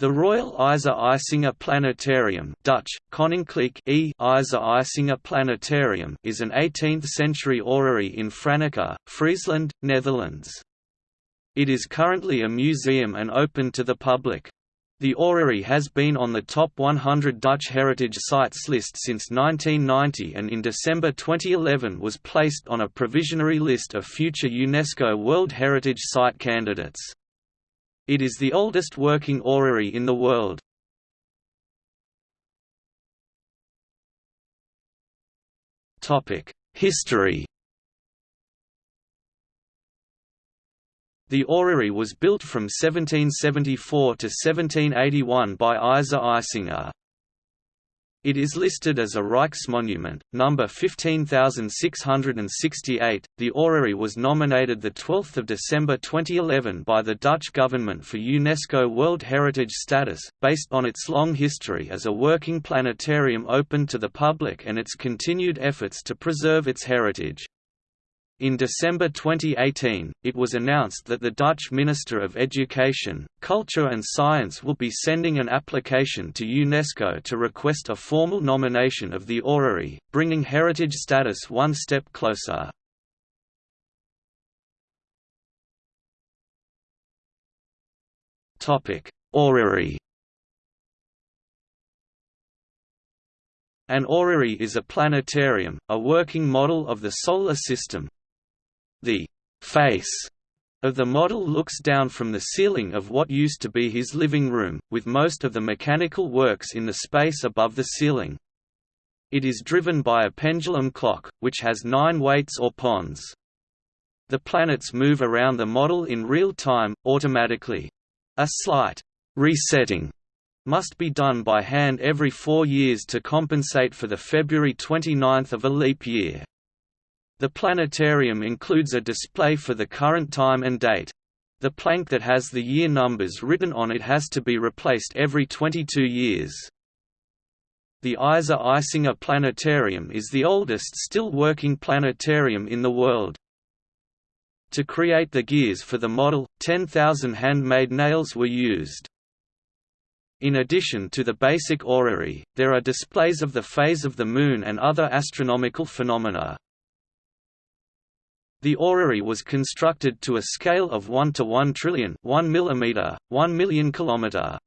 The Royal Eise Eisinga Planetarium Dutch, Koninklijk e Eise Eisinga Planetarium is an 18th-century orrery in Franeker, Friesland, Netherlands. It is currently a museum and open to the public. The orrery has been on the top 100 Dutch heritage sites list since 1990 and in December 2011 was placed on a provisionary list of future UNESCO World Heritage Site candidates. It is the oldest working orrery in the world. History The orrery was built from 1774 to 1781 by Eise Eisinga. It is listed as a Rijksmonument, number 15668. The orrery was nominated the 12th of December 2011 by the Dutch government for UNESCO World Heritage status, based on its long history as a working planetarium open to the public and its continued efforts to preserve its heritage. In December 2018, it was announced that the Dutch Minister of Education, Culture and Science will be sending an application to UNESCO to request a formal nomination of the orrery, bringing heritage status one step closer. Orrery An orrery is a planetarium, a working model of the Solar System, the face of the model looks down from the ceiling of what used to be his living room, with most of the mechanical works in the space above the ceiling. It is driven by a pendulum clock, which has nine weights or pons. The planets move around the model in real time, automatically. A slight resetting must be done by hand every four years to compensate for the February 29 of a leap year. The planetarium includes a display for the current time and date. The plank that has the year numbers written on it has to be replaced every 22 years. The Eise Eisinga Planetarium is the oldest still working planetarium in the world. To create the gears for the model, 10,000 handmade nails were used. In addition to the basic orrery, there are displays of the phase of the Moon and other astronomical phenomena. The orrery was constructed to a scale of 1 to 1 trillion 1 mm, 1 million kilometer.